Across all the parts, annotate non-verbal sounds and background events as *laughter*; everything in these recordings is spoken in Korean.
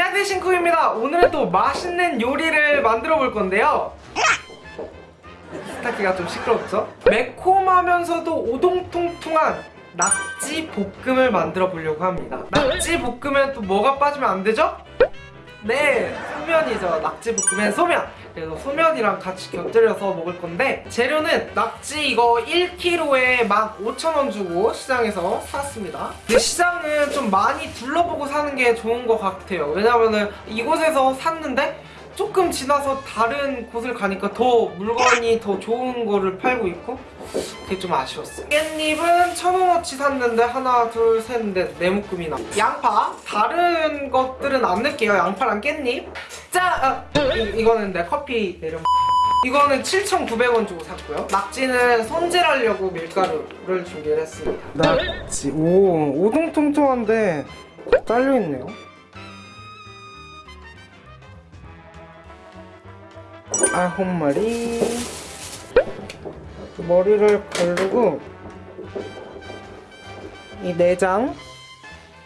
안녕하세요 신쿡입니다 오늘은 또 맛있는 요리를 만들어 볼 건데요 스타키가 좀 시끄럽죠? 매콤하면서도 오동통통한 낙지 볶음을 만들어 보려고 합니다 낙지 볶음엔 또 뭐가 빠지면 안 되죠? 네, 소면이죠. 낙지 볶음엔 소면. 그래서 소면이랑 같이 곁들여서 먹을 건데 재료는 낙지 이거 1kg에 15,000원 주고 시장에서 샀습니다. 근데 시장은 좀 많이 둘러보고 사는 게 좋은 것 같아요. 왜냐면은 이곳에서 샀는데 조금 지나서 다른 곳을 가니까 더 물건이 더 좋은 거를 팔고 있고 그게 좀 아쉬웠어요 깻잎은 천원어치 샀는데 하나 둘 셋 넷 네 묶음이나 양파 다른 것들은 안 넣을게요 양파랑 깻잎 자 아, 이, 이거는 내 커피 내려 이거는 7,900원 주고 샀고요 낙지는 손질하려고 밀가루를 준비를 했습니다 낙지 오 오동통통한데 잘려있네요 아홉 마리. 머리를 가르고 이 내장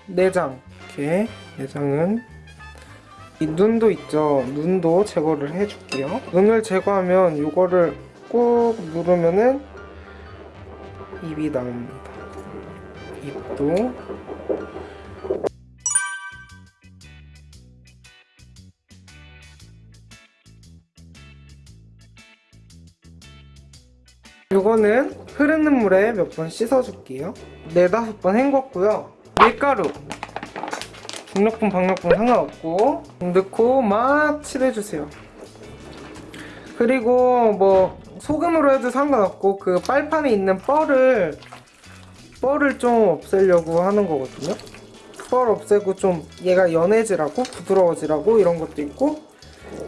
내장. 이렇게 내장은 이 눈도 있죠. 눈도 제거를 해줄게요. 눈을 제거하면 이거를 꾹 누르면은 입이 나옵니다. 입도 이거는 흐르는 물에 몇 번 씻어줄게요. 네다섯 번 헹궜고요. 밀가루. 중력분 박력분 상관없고. 넣고 막 칠해주세요. 그리고 뭐 소금으로 해도 상관없고 그 빨판에 있는 뻘을 뻘을 좀 없애려고 하는 거거든요. 뻘 없애고 좀 얘가 연해지라고 부드러워지라고 이런 것도 있고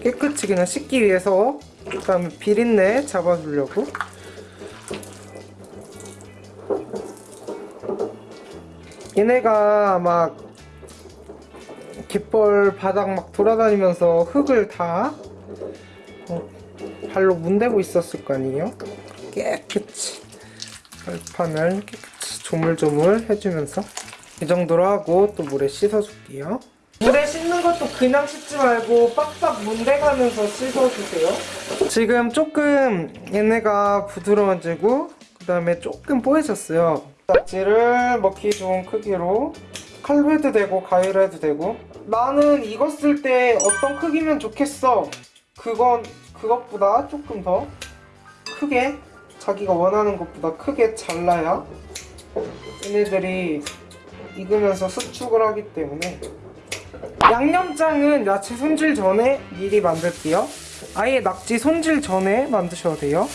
깨끗이 그냥 씻기 위해서 그 다음에 비린내 잡아주려고 얘네가 막 갯벌 바닥 막 돌아다니면서 흙을 다 어, 발로 문대고 있었을 거 아니에요? 깨끗이. 발판을 깨끗이 조물조물 해주면서. 이 정도로 하고 또 물에 씻어줄게요. 물에 씻는 것도 그냥 씻지 말고 빡빡 문대가면서 씻어주세요. 지금 조금 얘네가 부드러워지고 그 다음에 조금 뽀해졌어요 낙지를 먹기 좋은 크기로 칼로 해도 되고 가위로 해도 되고. 나는 쓸때 어떤 크기면 좋겠어? 그건 그것보다 조금 더 크게 자기가 원하는 것보다 크게 잘라야 얘네들이 익으면서 수축을 하기 때문에. 양념장은 야채 손질 전에 미리 만들게요. 아예 낙지 손질 전에 만드셔도 돼요.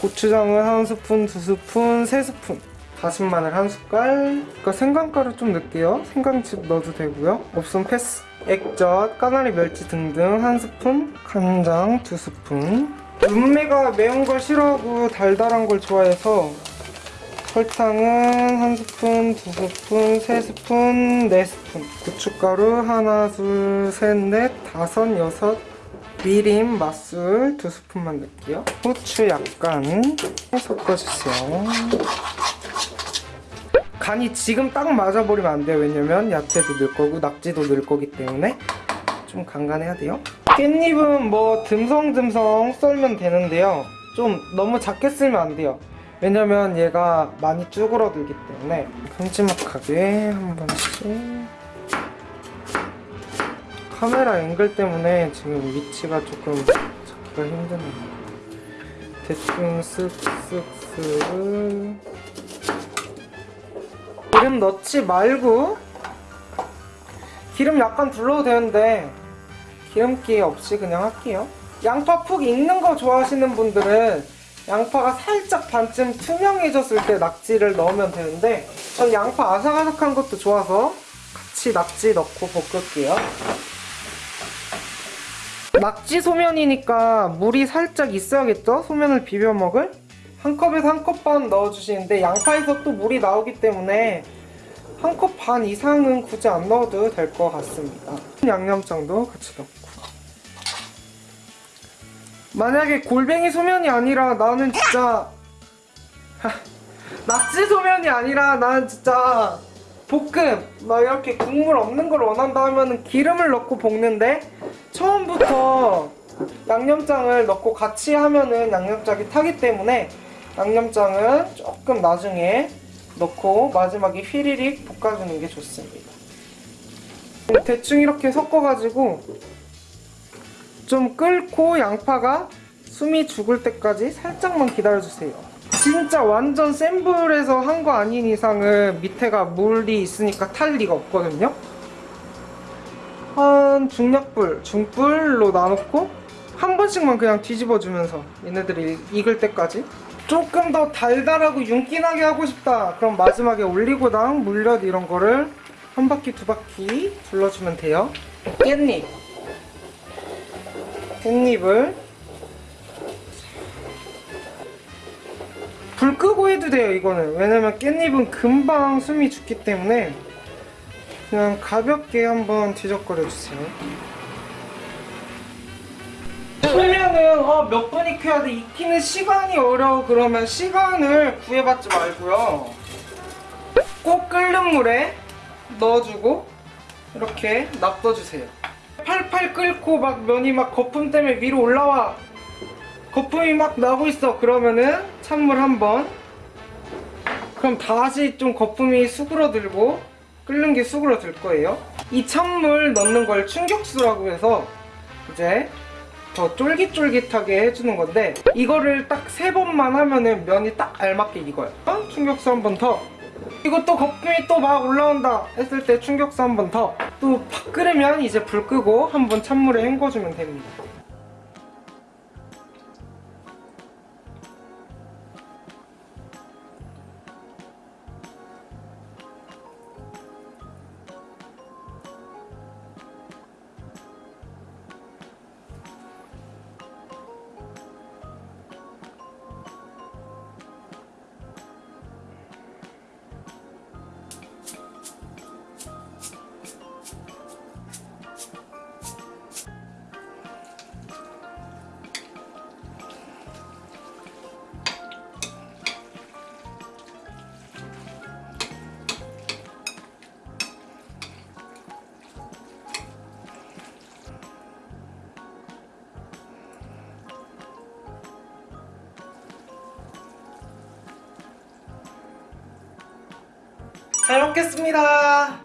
고추장을 한 스푼, 두 스푼, 세 스푼 다진 마늘 한 숟갈? 그러니까 생강가루 좀 넣을게요. 생강즙 넣어도 되고요. 없으면 패스. 액젓, 까나리 멸치 등등 한 스푼 간장 두 스푼. 눈매가 매운 걸 싫어하고 달달한 걸 좋아해서 설탕은 한 스푼, 두 스푼, 세 스푼, 네 스푼. 고춧가루 하나, 둘, 셋, 넷, 다섯, 여섯. 미림, 맛술 두 스푼만 넣을게요. 후추 약간 섞어주세요 간이 지금 딱 맞아버리면 안 돼요. 왜냐면 야채도 넣을 거고 낙지도 넣을 거기 때문에 좀 간간해야 돼요. 깻잎은 뭐 듬성듬성 썰면 되는데요. 좀 너무 작게 썰면 안 돼요. 왜냐면 얘가 많이 쭈그러들기 때문에 큼지막하게 한 번씩. 카메라 앵글 때문에 지금 위치가 조금 잡기가 힘드네요. 대충 쓱쓱쓱 기름 넣지 말고 기름 약간 둘러도 되는데 기름기 없이 그냥 할게요 양파 푹 익는 거 좋아하시는 분들은 양파가 살짝 반쯤 투명해졌을 때 낙지를 넣으면 되는데 전 양파 아삭아삭한 것도 좋아서 같이 낙지 넣고 볶을게요 낙지 소면이니까 물이 살짝 있어야겠죠? 소면을 비벼 먹을? 한 컵에서 한 컵 반 넣어주시는데 양파에서 또 물이 나오기 때문에 한 컵 반 이상은 굳이 안 넣어도 될 것 같습니다. 양념장도 같이 넣고. 만약에 골뱅이 소면이 아니라 나는 진짜 *laughs* 낙지 소면이 아니라 나는 진짜 볶음 막 이렇게 국물 없는 걸 원한다 하면은 기름을 넣고 볶는데 처음부터 양념장을 넣고 같이 하면은 양념장이 타기 때문에 양념장은 조금 나중에 넣고 마지막에 휘리릭 볶아주는 게 좋습니다. 대충 이렇게 섞어가지고 좀 끓고 양파가 숨이 죽을 때까지 살짝만 기다려주세요. 진짜 완전 센 불에서 한 거 아닌 이상은 밑에가 물이 있으니까 탈 리가 없거든요. 한 중약불, 중불로 나놓고 한 번씩만 그냥 뒤집어주면서 얘네들이 익을 때까지 조금 더 달달하고 윤기나게 하고 싶다. 그럼 마지막에 올리고당, 물엿 이런 거를 한 바퀴 두 바퀴 둘러주면 돼요. 깻잎. 깻잎을 불 끄고 해도 돼요 이거는. 왜냐면 깻잎은 금방 숨이 죽기 때문에 그냥 가볍게 한번 뒤적거려 주세요 풀면은 어, 몇 분 익혀야 돼? 익히는 시간이 어려워. 그러면 시간을 구애받지 말고요. 꼭 끓는 물에 넣어주고 이렇게 놔둬주세요. 팔팔 끓고 막 면이 막 거품 때문에 위로 올라와. 거품이 막 나고 있어. 그러면은 찬물 한번. 그럼 다시 좀 거품이 수그러들고 끓는 게 수그러들 거예요. 이 찬물 넣는 걸 충격수라고 해서 이제 더 쫄깃쫄깃하게 해주는 건데 이거를 딱 세 번만 하면은 면이 딱 알맞게 익어요. 어? 충격수 한 번 더. 또 거품이 또 막 올라온다 했을 때 충격수 한 번 더. 또 팍 끓으면 이제 불 끄고 한 번 찬물에 헹궈주면 됩니다 잘 먹겠습니다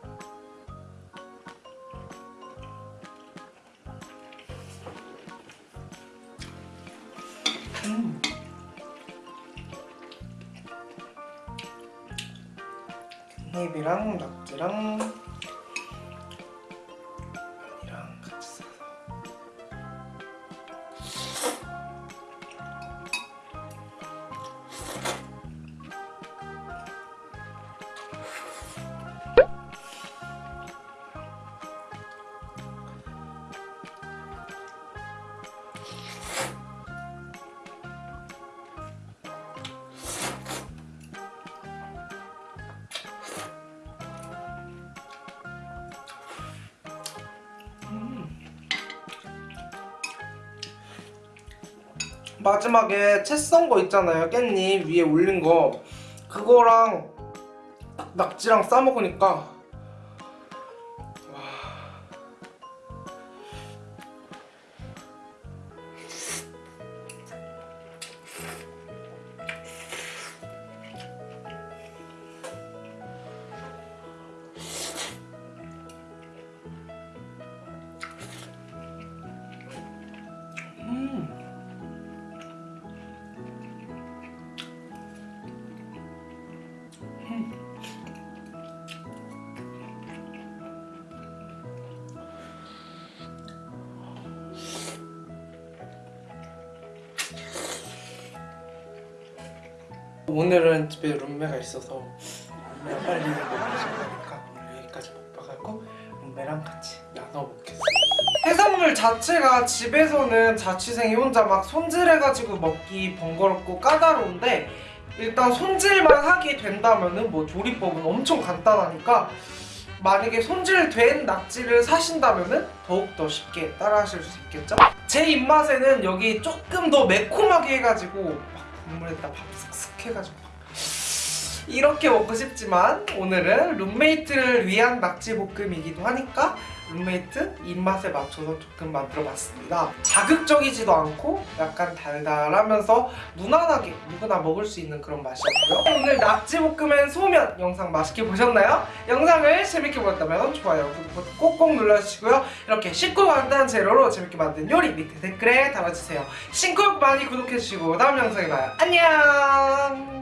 음. 깻잎이랑 낙지랑 마지막에 채 썬 거 있잖아요. 깻잎 위에 올린 거. 그거랑 딱 낙지랑 싸 먹으니까 오늘은 집에 룸메가 있어서 룸메가 빨리 먹고 싶으니까 오늘 여기까지 먹어가고 룸메랑 같이 나눠 먹겠습니다 해산물 자체가 집에서는 자취생이 혼자 막 손질해가지고 먹기 번거롭고 까다로운데 일단 손질만 하게 된다면은 뭐 조리법은 엄청 간단하니까 만약에 손질된 낙지를 사신다면은 더욱더 쉽게 따라 하실 수 있겠죠? 제 입맛에는 여기 조금 더 매콤하게 해가지고 막 국물에다 밥 쓱쓱 해가지고 막 이렇게 먹고 싶지만 오늘은 룸메이트를 위한 낙지볶음이기도 하니까 룸메이트 입맛에 맞춰서 조금 만들어봤습니다. 자극적이지도 않고 약간 달달하면서 무난하게 누구나 먹을 수 있는 그런 맛이었고요. 오늘 낙지볶음엔 소면 영상 맛있게 보셨나요? 영상을 재밌게 보셨다면 좋아요, 구독 꼭꼭 눌러주시고요. 이렇게 쉽고 간단한 재료로 재밌게 만든 요리 밑에 댓글에 달아주세요. 신곡 많이 구독해주시고 다음 영상에 봐요. 안녕!